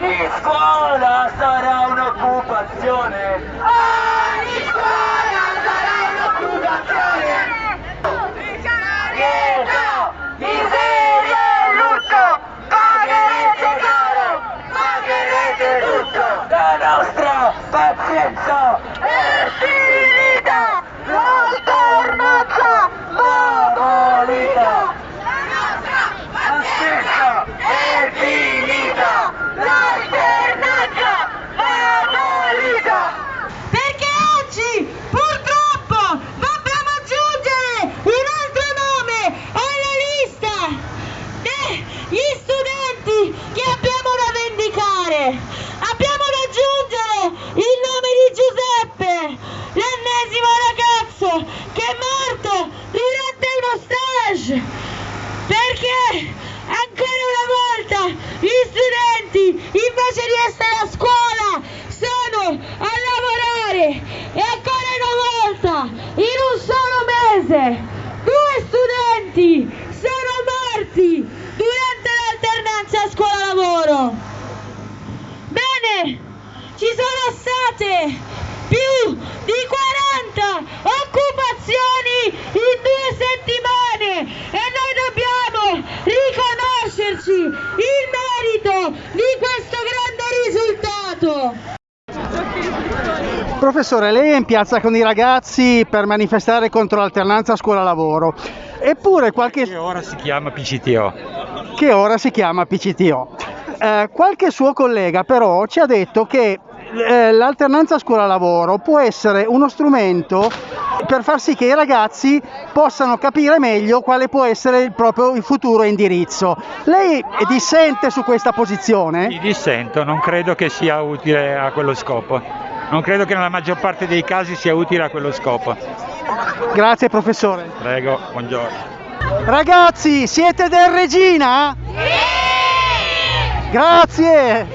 Ogni scuola sarà un'occupazione. Ogni scuola sarà un'occupazione. Pietà, miseria e lutto, pagherete caro, pagherete tutto. La nostra pazienza è finita, l'alternanza va abolita. La nostra pazienza è finita, l'alternanza va abolita. Perché oggi purtroppo dobbiamo aggiungere un altro nome alla lista degli studenti che abbiamo da vendicare. Abbiamo da aggiungere il nome di Giuseppe, l'ennesimo ragazzo che è morto durante uno stage. Perché ancora una volta gli studenti invece di essere a scuola sono a lavorare e ancora una volta in un solo mese due studenti sono morti durante l'alternanza scuola-lavoro. Bene, ci sono state più di 40 occupazioni in due settimane e noi dobbiamo riconoscerci il merito di questo grande risultato. Professore, lei è in piazza con i ragazzi per manifestare contro l'alternanza scuola-lavoro. Eppure qualche... che ora si chiama PCTO. che ora si chiama PCTO. Eh, qualche suo collega però ci ha detto che l'alternanza scuola-lavoro può essere uno strumento per far sì che i ragazzi possano capire meglio quale può essere il proprio il futuro indirizzo. Lei dissente su questa posizione? Mi dissento, non credo che sia utile a quello scopo. Non credo che nella maggior parte dei casi sia utile a quello scopo. Grazie professore. Prego, buongiorno. Ragazzi, siete del Regina? Grazie.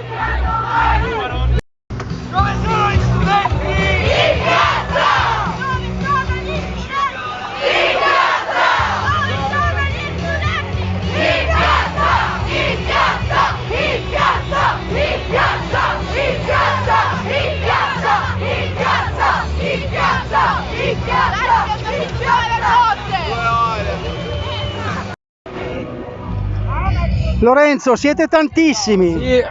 Lorenzo, siete tantissimi. Sì,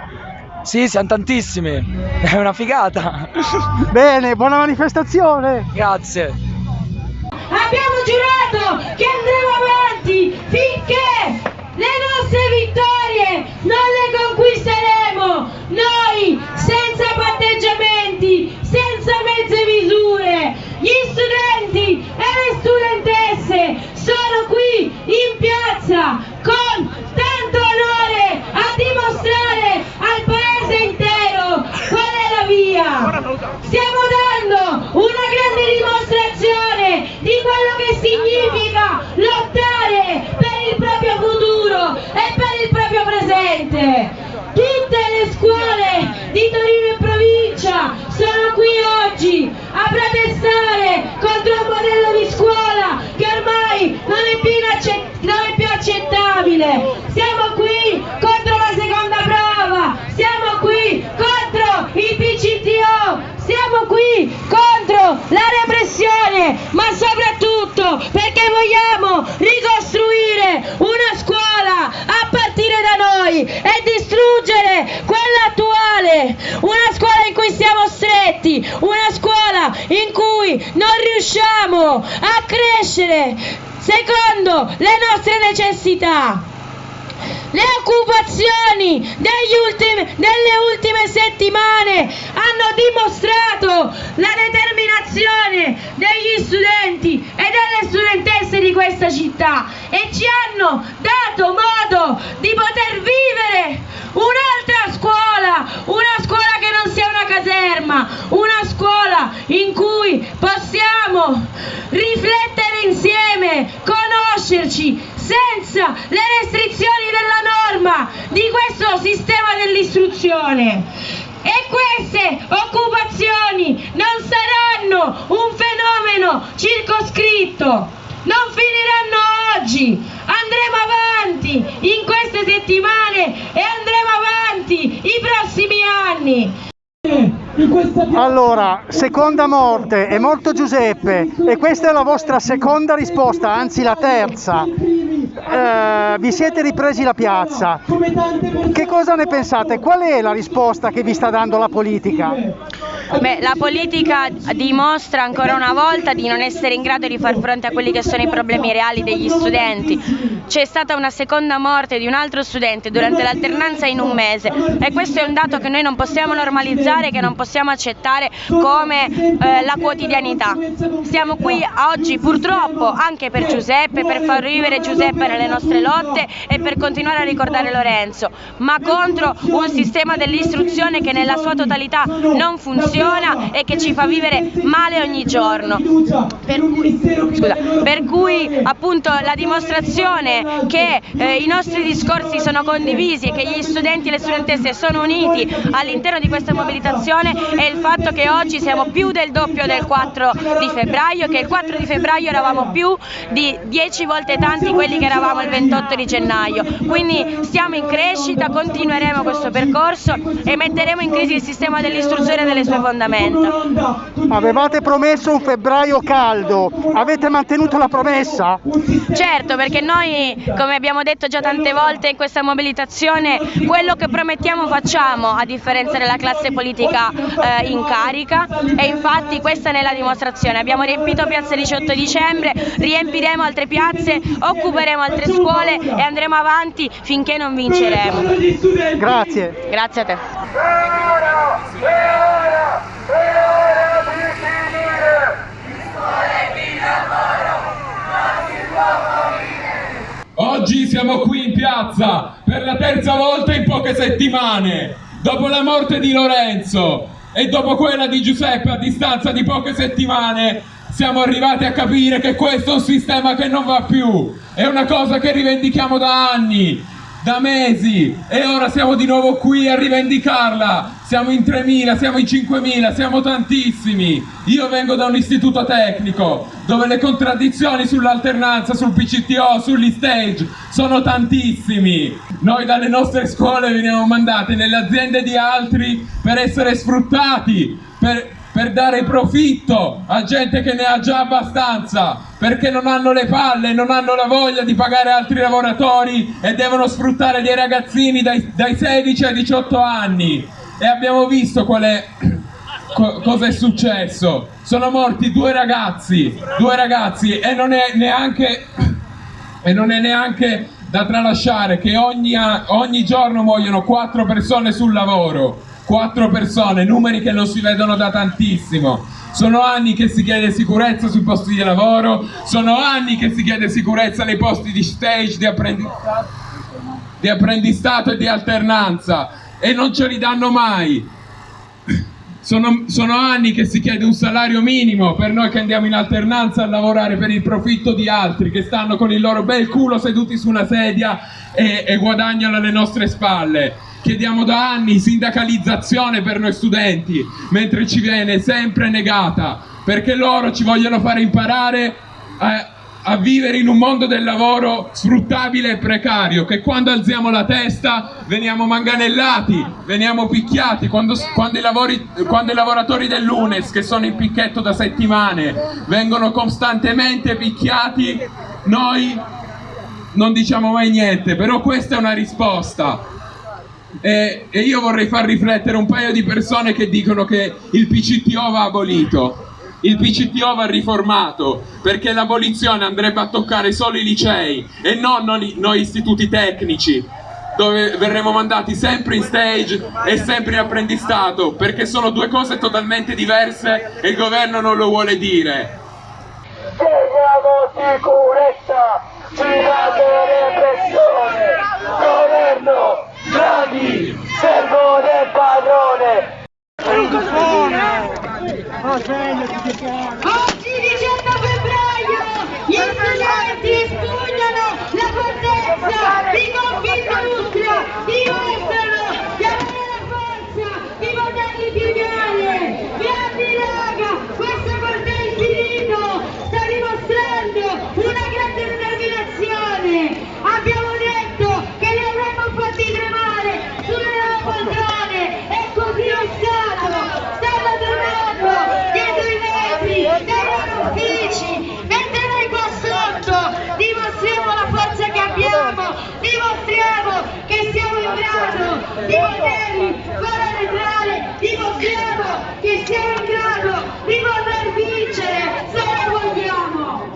sì, siamo tantissimi. È una figata. Bene, buona manifestazione. Grazie. Abbiamo giurato che andremo avanti finché le nostre vittorie non le conquisteremo. Noi, senza patteggiamenti, senza mezze misure, gli studenti e le studentesse sono qui in piazza con tanto stretti, una scuola in cui non riusciamo a crescere secondo le nostre necessità. Le occupazioni ultimi- delle ultime settimane hanno dimostrato la determinazione degli studenti e delle studentesse di questa città e ci hanno dato modo di poter vivere un'altra scuola, una scuola che non sia una caserma, una scuola in cui possiamo riflettere insieme, conoscerci senza le restrizioni della norma di questo sistema dell'istruzione. E queste occupazioni non saranno un fenomeno circoscritto, non finiranno oggi, andremo avanti in queste settimane e andremo avanti i prossimi anni. Allora, seconda morte, è morto Giuseppe e questa è la vostra seconda risposta, anzi la terza. Eh, vi siete ripresi la piazza. Che cosa ne pensate? Qual è la risposta che vi sta dando la politica? Beh, la politica dimostra ancora una volta di non essere in grado di far fronte a quelli che sono i problemi reali degli studenti. C'è stata una seconda morte di un altro studente durante l'alternanza in un mese e questo è un dato che noi non possiamo normalizzare, che non possiamo accettare come eh, la quotidianità. Siamo qui oggi purtroppo anche per Giuseppe, per far vivere Giuseppe nelle nostre lotte e per continuare a ricordare Lorenzo, ma contro un sistema dell'istruzione che nella sua totalità non funziona e che ci fa vivere male ogni giorno. Per cui, scusa, per cui appunto la dimostrazione che eh, i nostri discorsi sono condivisi e che gli studenti e le studentesse sono uniti all'interno di questa mobilitazione è il fatto che oggi siamo più del doppio del 4 di febbraio, che il 4 di febbraio eravamo più di 10 volte tanti quelli che eravamo il 28 di gennaio. Quindi stiamo in crescita, continueremo questo percorso e metteremo in crisi il sistema dell'istruzione e delle sue fondamenta. Avevate promesso un febbraio caldo, avete mantenuto la promessa? Certo, perché noi, come abbiamo detto già tante volte in questa mobilitazione, quello che promettiamo facciamo, a differenza della classe politica eh, in carica e infatti questa è la dimostrazione. Abbiamo riempito piazza 18 dicembre, riempiremo altre piazze, occuperemo altre scuole e andremo avanti finché non vinceremo. Grazie. Grazie a te. È ora, è ora, è ora di finire! Oggi siamo qui in piazza per la terza volta in poche settimane, dopo la morte di Lorenzo e dopo quella di Giuseppe a distanza di poche settimane siamo arrivati a capire che questo è un sistema che non va più, è una cosa che rivendichiamo da anni, da mesi e ora siamo di nuovo qui a rivendicarla. Siamo in 3.000, siamo in 5.000, siamo tantissimi. Io vengo da un istituto tecnico dove le contraddizioni sull'alternanza, sul PCTO, sugli stage sono tantissimi. Noi dalle nostre scuole veniamo mandati nelle aziende di altri per essere sfruttati, per, per dare profitto a gente che ne ha già abbastanza, perché non hanno le palle, non hanno la voglia di pagare altri lavoratori e devono sfruttare dei ragazzini dai, dai 16 ai 18 anni. E abbiamo visto qual è, co cosa è successo. Sono morti due ragazzi, due ragazzi e non è neanche, non è neanche da tralasciare che ogni, ogni giorno muoiono quattro persone sul lavoro quattro persone, numeri che non si vedono da tantissimo. Sono anni che si chiede sicurezza sui posti di lavoro, sono anni che si chiede sicurezza nei posti di stage, di apprendistato, di apprendistato e di alternanza e non ce li danno mai. Sono, sono, anni che si chiede un salario minimo per noi che andiamo in alternanza a lavorare per il profitto di altri che stanno con il loro bel culo seduti su una sedia e, e guadagnano alle nostre spalle. Chiediamo da anni sindacalizzazione per noi studenti, mentre ci viene sempre negata, perché loro ci vogliono fare imparare a, a vivere in un mondo del lavoro sfruttabile e precario, che quando alziamo la testa veniamo manganellati, veniamo picchiati, quando, quando, i, lavori, quando i lavoratori dell'UNES, che sono in picchetto da settimane, vengono costantemente picchiati, noi non diciamo mai niente, però questa è una risposta e, e io vorrei far riflettere un paio di persone che dicono che il PCTO va abolito. Il PCTO va riformato perché l'abolizione andrebbe a toccare solo i licei e non noi, noi istituti tecnici dove verremo mandati sempre in stage e sempre in apprendistato perché sono due cose totalmente diverse e il governo non lo vuole dire. Chiediamo sicurezza, ci date repressione, governo Draghi, servo del padrone. Oggi 18 febbraio gli studenti espugnano la fortezza di Confindustria, dimostrano di avere la forza di poterli piegare. Grandi raga, questo corteo infinito sta dimostrando una grande determinazione. Abbiamo detto che li avremmo fatti tremare sulle loro poltrone e così scuola neutrale dimostriamo che siamo in grado di poter vincere se lo vogliamo.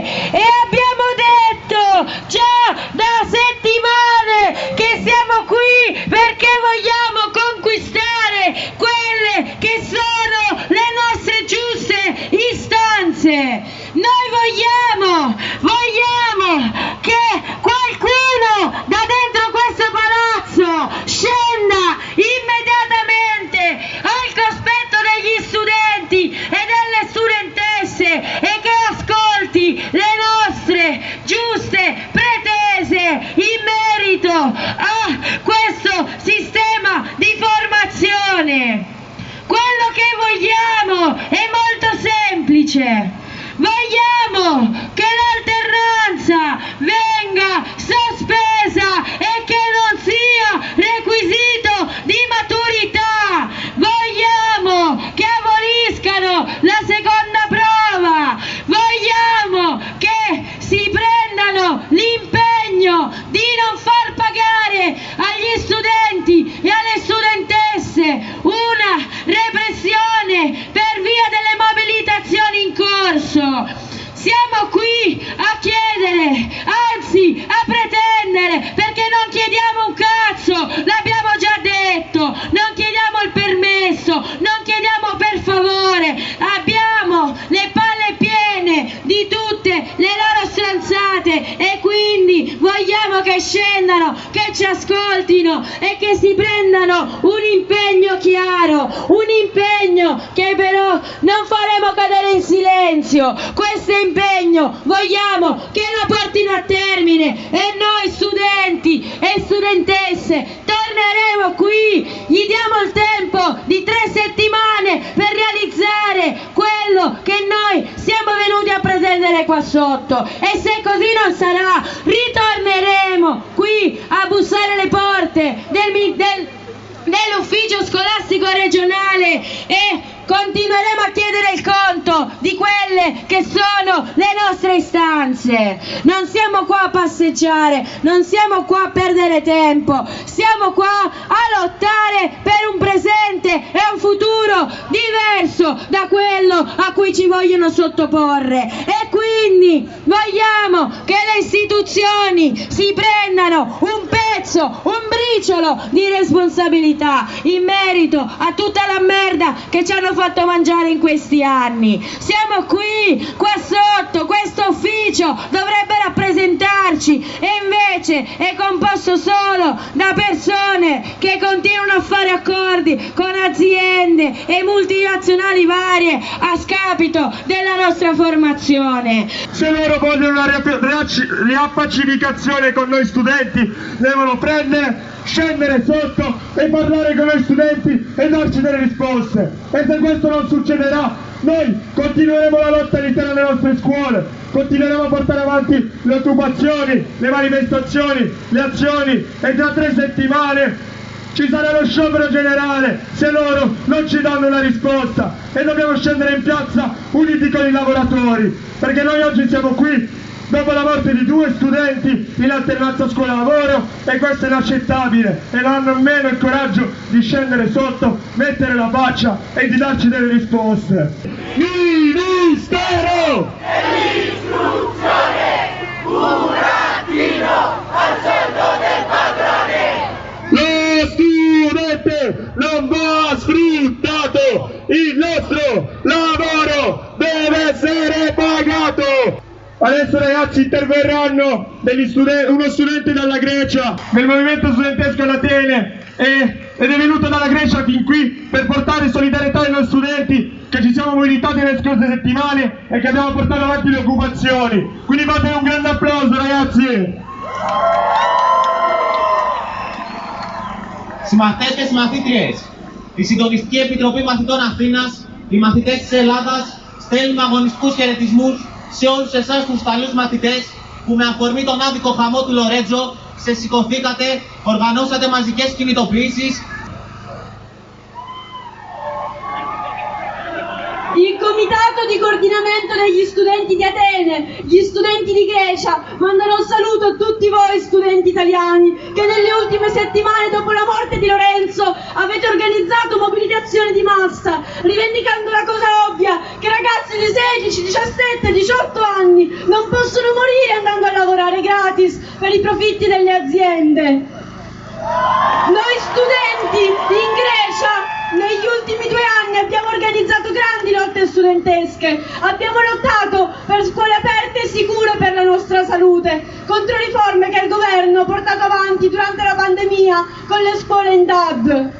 E abbiamo detto già da settimane che siamo qui perché vogliamo conquistare quelle che sono le nostre giuste istanze. Noi vogliamo, vogliamo che qualcuno da dentro questo palazzo scenda immediatamente al cospetto degli studenti e delle studentesse e che ascolti le nostre giuste pretese in merito a questo sistema di formazione. Quello che vogliamo è molto semplice. Vogliamo quindi vogliamo che scendano, che ci ascoltino e che si prendano un impegno chiaro, un impegno che però non faremo cadere in silenzio. Questo impegno vogliamo che lo portino a termine e noi studenti e studentesse torneremo qui, gli diamo il tempo di tre settimane per realizzare quello che noi siamo venuti a pretendere qua sotto e se così non sarà ritorneremo qui a bussare le porte del, del- dell'ufficio scolastico regionale e continueremo a chiedere il conto di quelle che sono le nostre istanze. Non siamo qua a passeggiare, non siamo qua a perdere tempo, siamo qua a lottare per un presente e un futuro diverso da quello a cui ci vogliono sottoporre. E quindi vogliamo che le istituzioni si prendano un pezzo, un briciolo di responsabilità in merito a tutta la merda che ci hanno fatto mangiare in questi anni. Siamo qui, qua sotto, questo ufficio dovrebbe rappresentarci e invece è composto solo da persone che continuano a fare accordi con aziende e multinazionali varie a scapito della nostra formazione. Se loro vogliono una riappacificazione con noi studenti, devono prendere, scendere sotto e parlare con noi studenti e darci delle risposte. E se questo non succederà, noi continueremo la lotta all'interno delle nostre scuole, continueremo a portare avanti le occupazioni, le manifestazioni, le azioni e tra tre settimane ci sarà lo sciopero generale se loro non ci danno una risposta e dobbiamo scendere in piazza uniti con i lavoratori perché noi oggi siamo qui dopo la morte di due studenti in alternanza scuola-lavoro e questo è inaccettabile e non hanno nemmeno il coraggio di scendere sotto, mettere la faccia e di darci delle risposte. Ministero! Studente non va sfruttato, il nostro lavoro deve essere pagato. Adesso ragazzi interverranno degli studen- uno studente dalla Grecia, del movimento studentesco ad Atene e- ed è venuto dalla Grecia fin qui per portare solidarietà ai nostri studenti che ci siamo mobilitati nelle scorse settimane e che abbiamo portato avanti le occupazioni. Quindi fate un grande applauso ragazzi! Συμμαθητές και συμμαθήτριες, η Συντονιστική Επιτροπή Μαθητών Αθήνας, οι μαθητές της Ελλάδας, στέλνουμε αγωνιστικούς χαιρετισμούς σε όλους εσάς τους Ιταλούς μαθητές που με αφορμή τον άδικο χαμό του Λορέτζο ξεσηκωθήκατε, οργανώσατε μαζικές κινητοποιήσεις comitato di coordinamento degli studenti di Atene, gli studenti di Grecia, mandano un saluto a tutti voi studenti italiani che nelle ultime settimane dopo la morte di Lorenzo avete organizzato mobilitazioni di massa, rivendicando la cosa ovvia che ragazzi di 16, 17, 18 anni non possono morire andando a lavorare gratis per i profitti delle aziende. Noi studenti in Grecia negli ultimi due anni abbiamo organizzato grandi lotte studentesche, abbiamo lottato per scuole aperte e sicure per la nostra salute, contro riforme che il governo ha portato avanti durante la pandemia con le scuole in DAD.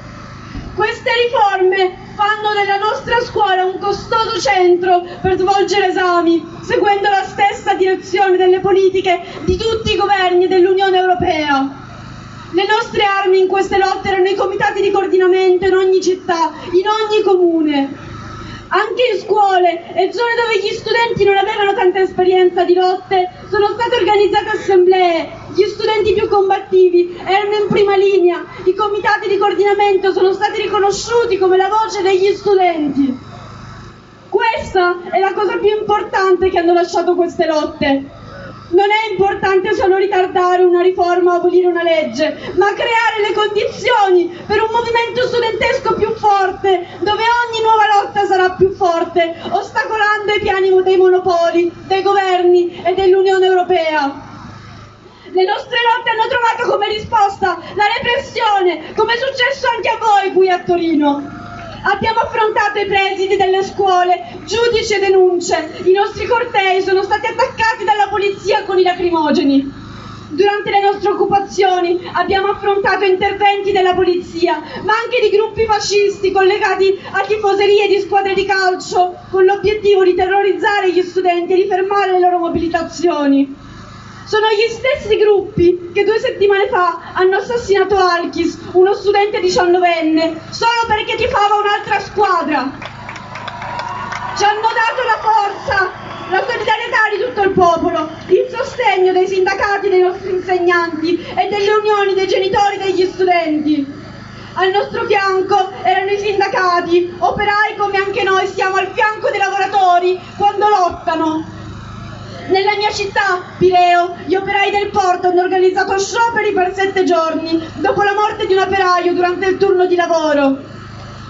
Queste riforme fanno della nostra scuola un costoso centro per svolgere esami, seguendo la stessa direzione delle politiche di tutti i governi dell'Unione Europea. Le nostre armi in queste ogni città, in ogni comune. Anche in scuole e zone dove gli studenti non avevano tanta esperienza di lotte, sono state organizzate assemblee. Gli studenti più combattivi erano in prima linea. I comitati di coordinamento sono stati riconosciuti come la voce degli studenti. Questa è la cosa più importante che hanno lasciato queste lotte. Non è importante solo ritardare una riforma o abolire una legge, ma creare le condizioni per un movimento studentesco più forte, dove ogni nuova lotta sarà più forte, ostacolando i piani dei monopoli, dei governi e dell'Unione Europea. Le nostre lotte hanno trovato come risposta la repressione, come è successo anche a voi qui a Torino. Abbiamo affrontato i presidi delle scuole, giudici e denunce. I nostri cortei sono stati attaccati dalla polizia con i lacrimogeni. Durante le nostre occupazioni abbiamo affrontato interventi della polizia, ma anche di gruppi fascisti collegati a tifoserie di squadre di calcio, con l'obiettivo di terrorizzare gli studenti e di fermare le loro mobilitazioni. Sono gli stessi gruppi che due settimane fa hanno assassinato Alkis, uno studente diciannovenne, solo perché tifava un'altra squadra. Ci hanno dato la forza, la solidarietà di tutto il popolo, il sostegno dei sindacati dei nostri insegnanti e delle unioni dei genitori degli studenti. Al nostro fianco erano i sindacati, operai come anche noi siamo al fianco dei lavoratori quando lottano. Mia città, Pireo, gli operai del porto hanno organizzato scioperi per sette giorni dopo la morte di un operaio durante il turno di lavoro.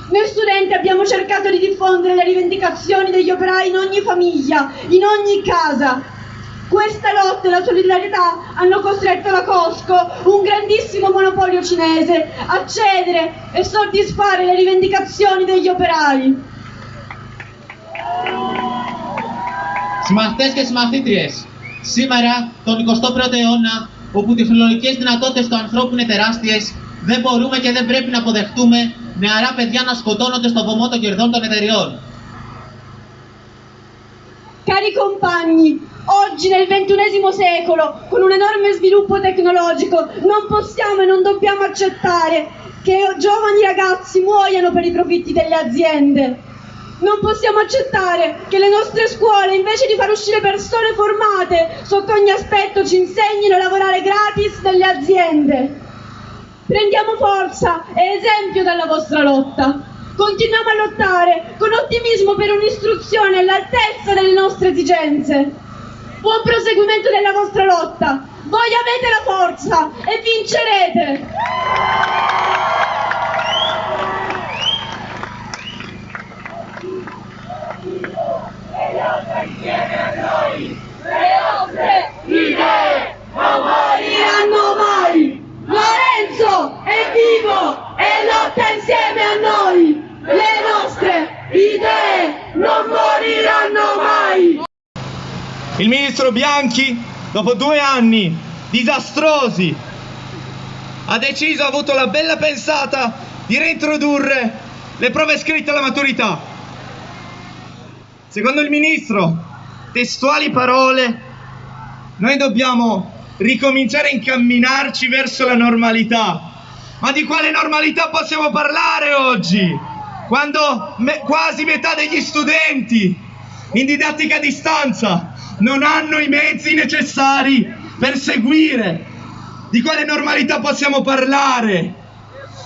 Noi studenti abbiamo cercato di diffondere le rivendicazioni degli operai in ogni famiglia, in ogni casa. Questa lotta e la solidarietà hanno costretto la Costco, un grandissimo monopolio cinese, a cedere e soddisfare le rivendicazioni degli operai. Συμμαθητές και συμμαθήτριες, σήμερα, τον 21ο αιώνα, όπου οι τεχνολογικές δυνατότητες του ανθρώπου είναι τεράστιες, δεν μπορούμε και δεν πρέπει να αποδεχτούμε νεαρά παιδιά να σκοτώνονται στο βωμό των κερδών των εταιριών. Cari compagni, oggi nel XXI secolo, con un enorme sviluppo tecnologico, non possiamo e non dobbiamo accettare che giovani ragazzi muoiano per i profitti delle aziende. Non possiamo accettare che le nostre scuole, invece di far uscire persone formate sotto ogni aspetto, ci insegnino a lavorare gratis nelle aziende. Prendiamo forza e esempio dalla vostra lotta. Continuiamo a lottare con ottimismo per un'istruzione all'altezza delle nostre esigenze. Buon proseguimento della vostra lotta. Voi avete la forza e vincerete. Non moriranno mai! Lorenzo è vivo e lotta insieme a noi! Le nostre idee non moriranno mai! Il ministro Bianchi, dopo due anni disastrosi, ha deciso, ha avuto la bella pensata di reintrodurre le prove scritte alla maturità. Secondo il ministro, testuali parole, noi dobbiamo ricominciare a incamminarci verso la normalità. Ma di quale normalità possiamo parlare oggi? Quando me- quasi metà degli studenti in didattica a distanza non hanno i mezzi necessari per seguire. Di quale normalità possiamo parlare?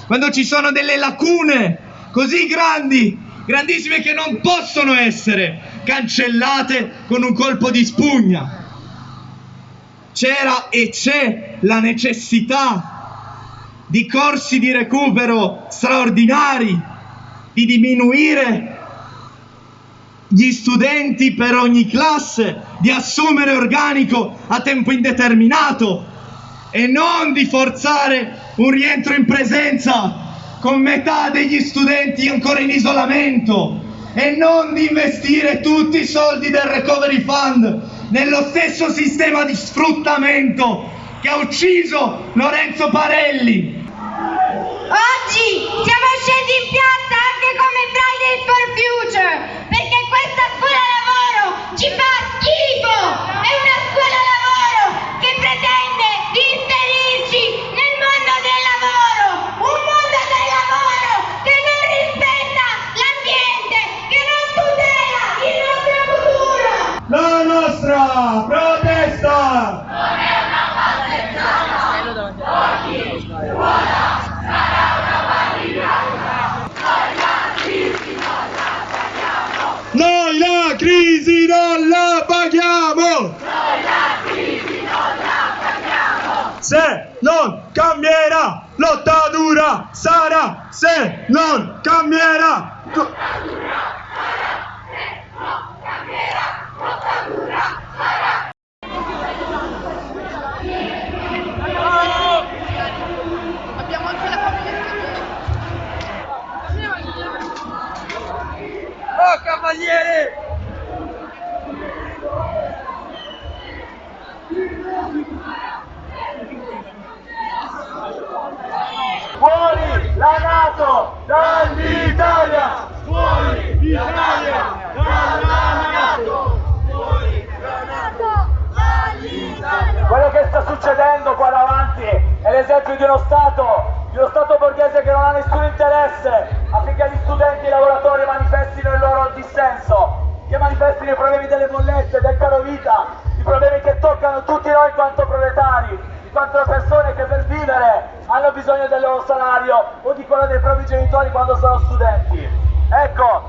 Quando ci sono delle lacune così grandi grandissime che non possono essere cancellate con un colpo di spugna. C'era e c'è la necessità di corsi di recupero straordinari, di diminuire gli studenti per ogni classe, di assumere organico a tempo indeterminato e non di forzare un rientro in presenza con metà degli studenti ancora in isolamento e non di investire tutti i soldi del recovery fund nello stesso sistema di sfruttamento che ha ucciso Lorenzo Parelli. Oggi siamo scendi in piazza anche come Friday for Future perché questa scuola lavoro cavaliere! Fuori la Nato dall'Italia! Fuori l'Italia dalla Nato! Quello che sta succedendo qua davanti è l'esempio di uno Stato, di uno Stato borghese che non ha nessun interesse affinché gli studenti e i lavoratori manifestino dissenso, che manifestino i problemi delle bollette, del caro vita, i problemi che toccano tutti noi in quanto proletari, in quanto persone che per vivere hanno bisogno del loro salario o di quello dei propri genitori quando sono studenti. Ecco,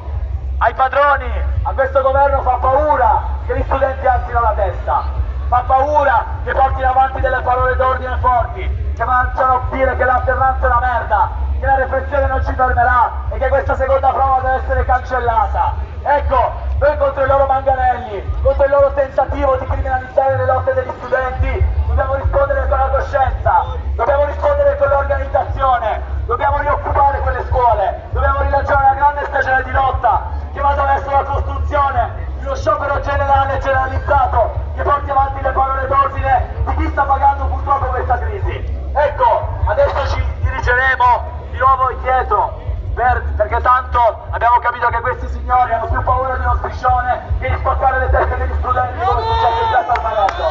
ai padroni, a questo governo fa paura che gli studenti alzino la testa. Fa paura che portino avanti delle parole d'ordine forti, che facciano dire che l'alternanza è una merda, che la repressione non ci fermerà e che questa seconda prova deve essere cancellata. Ecco, noi contro i loro manganelli, contro il loro tentativo di criminalizzare le lotte degli studenti, dobbiamo rispondere con la coscienza, dobbiamo rispondere con l'organizzazione, dobbiamo rioccupare quelle scuole, dobbiamo rilanciare una grande stagione di lotta che vada verso la costruzione di uno sciopero generale e generalizzato che porti avanti le parole d'ordine di chi sta pagando purtroppo questa crisi. Ecco, adesso ci dirigeremo di nuovo indietro per- perché tanto abbiamo capito che questi signori hanno più paura di uno striscione che di spaccare le teste degli studenti come successo in piazza Almanotto.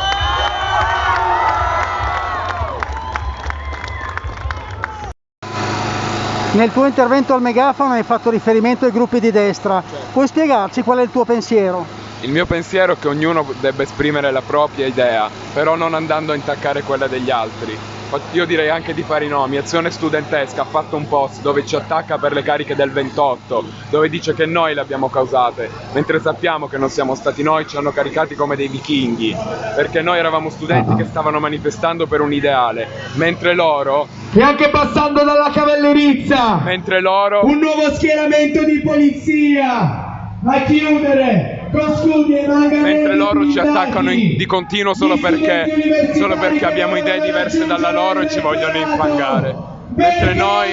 Nel tuo intervento al megafono hai fatto riferimento ai gruppi di destra. Puoi spiegarci qual è il tuo pensiero? Il mio pensiero è che ognuno debba esprimere la propria idea, però non andando a intaccare quella degli altri. Io direi anche di fare i nomi. Azione Studentesca ha fatto un post dove ci attacca per le cariche del 28, dove dice che noi le abbiamo causate, mentre sappiamo che non siamo stati noi, ci hanno caricati come dei vichinghi, perché noi eravamo studenti che stavano manifestando per un ideale, mentre loro, E anche passando dalla cavallerizza! mentre loro Un nuovo schieramento di polizia! A chiudere mentre loro ci attaccano in- di continuo solo perché, solo perché abbiamo idee diverse dalla loro e ci vogliono infangare. Mentre noi,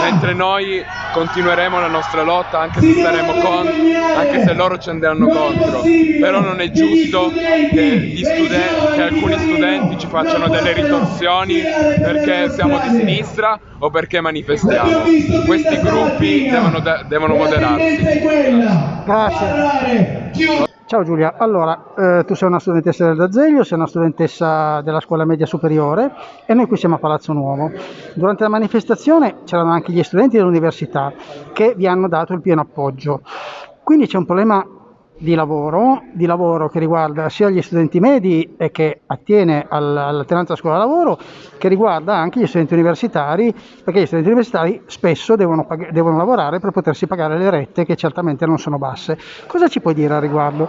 mentre noi continueremo la nostra lotta anche se saremo contro, anche se loro ci andranno contro. Però non è giusto che, gli studen- che alcuni studenti ci facciano delle ritorsioni perché siamo di sinistra o perché manifestiamo. Questi gruppi devono, devono moderarsi. Grazie. Ciao Giulia, allora eh, tu sei una studentessa del D'Azeglio, sei una studentessa della scuola media superiore e noi qui siamo a Palazzo Nuovo. Durante la manifestazione c'erano anche gli studenti dell'università che vi hanno dato il pieno appoggio. Quindi c'è un problema di lavoro, di lavoro che riguarda sia gli studenti medi e che attiene al- all'alternanza scuola-lavoro, che riguarda anche gli studenti universitari, perché gli studenti universitari spesso devono, devono lavorare per potersi pagare le rette che certamente non sono basse. Cosa ci puoi dire al riguardo?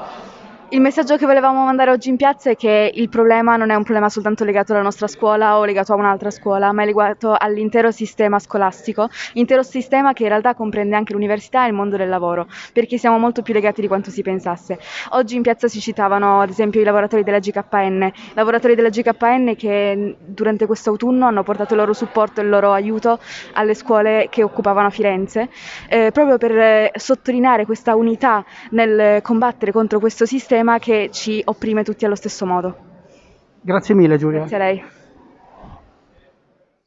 Il messaggio che volevamo mandare oggi in piazza è che il problema non è un problema soltanto legato alla nostra scuola o legato a un'altra scuola, ma è legato all'intero sistema scolastico, intero sistema che in realtà comprende anche l'università e il mondo del lavoro, perché siamo molto più legati di quanto si pensasse. Oggi in piazza si citavano ad esempio i lavoratori della GKN, lavoratori della GKN che durante questo autunno hanno portato il loro supporto e il loro aiuto alle scuole che occupavano Firenze, eh, proprio per eh, sottolineare questa unità nel combattere contro questo sistema che ci opprime tutti allo stesso modo. Grazie mille Giulia. Grazie a lei.